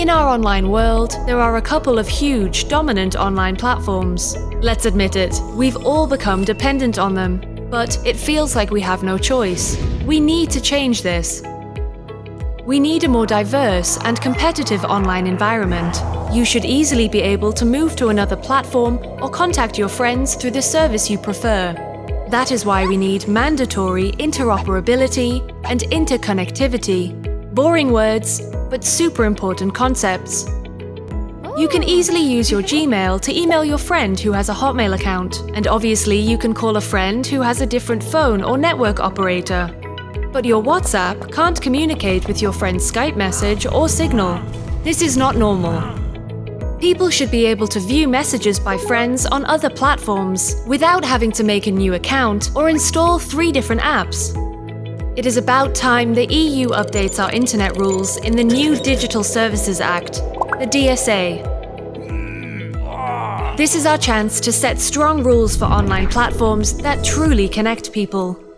In our online world, there are a couple of huge, dominant online platforms. Let's admit it, we've all become dependent on them. But it feels like we have no choice. We need to change this. We need a more diverse and competitive online environment. You should easily be able to move to another platform or contact your friends through the service you prefer. That is why we need mandatory interoperability and interconnectivity. Boring words, but super important concepts. You can easily use your Gmail to email your friend who has a Hotmail account, and obviously you can call a friend who has a different phone or network operator. But your WhatsApp can't communicate with your friend's Skype message or Signal. This is not normal. People should be able to view messages by friends on other platforms without having to make a new account or install three different apps. It is about time the EU updates our internet rules in the new Digital Services Act, the DSA. This is our chance to set strong rules for online platforms that truly connect people.